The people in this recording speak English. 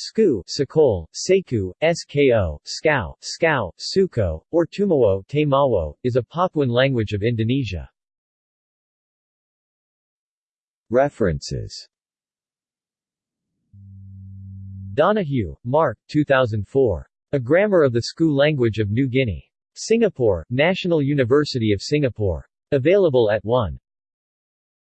Skou, Sakol, Seku, Sko, Skau, Skau, Suko, or Tumawo, Temawo, is a Papuan language of Indonesia. References Donohue, Mark, 2004. A Grammar of the Skou Language of New Guinea. Singapore, National University of Singapore. Available at 1.